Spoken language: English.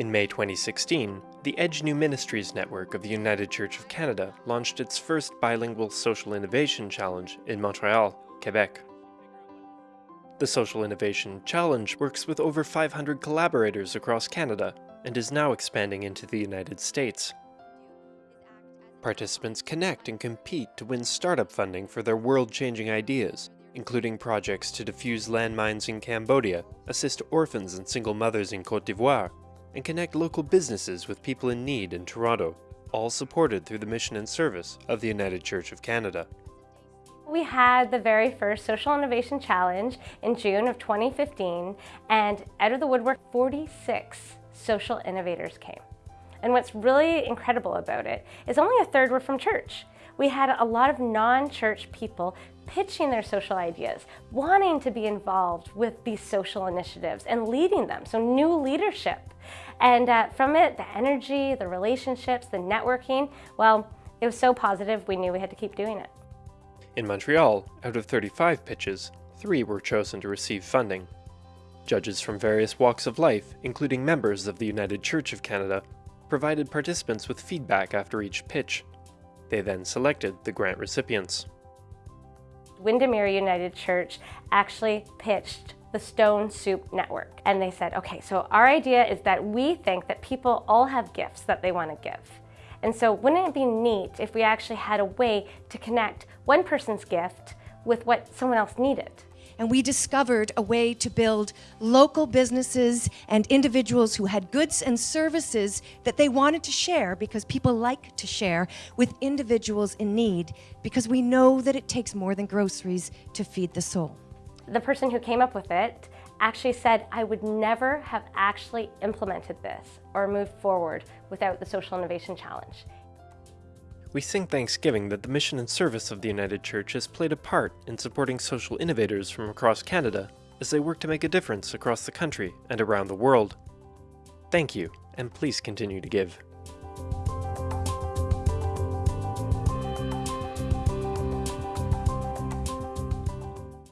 In May 2016, the Edge New Ministries Network of the United Church of Canada launched its first bilingual social innovation challenge in Montreal, Quebec. The Social Innovation Challenge works with over 500 collaborators across Canada and is now expanding into the United States. Participants connect and compete to win startup funding for their world-changing ideas, including projects to defuse landmines in Cambodia, assist orphans and single mothers in Cote d'Ivoire, and connect local businesses with people in need in Toronto, all supported through the mission and service of the United Church of Canada. We had the very first Social Innovation Challenge in June of 2015, and out of the woodwork, 46 social innovators came. And what's really incredible about it is only a third were from church. We had a lot of non-church people pitching their social ideas, wanting to be involved with these social initiatives and leading them, so new leadership. And uh, from it, the energy, the relationships, the networking, well, it was so positive we knew we had to keep doing it. In Montreal, out of 35 pitches, three were chosen to receive funding. Judges from various walks of life, including members of the United Church of Canada, provided participants with feedback after each pitch. They then selected the grant recipients. Windermere United Church actually pitched the Stone Soup Network. And they said, okay, so our idea is that we think that people all have gifts that they want to give. And so wouldn't it be neat if we actually had a way to connect one person's gift with what someone else needed? And we discovered a way to build local businesses and individuals who had goods and services that they wanted to share because people like to share with individuals in need because we know that it takes more than groceries to feed the soul. The person who came up with it actually said, I would never have actually implemented this or moved forward without the Social Innovation Challenge. We sing thanksgiving that the mission and service of the United Church has played a part in supporting social innovators from across Canada as they work to make a difference across the country and around the world. Thank you, and please continue to give.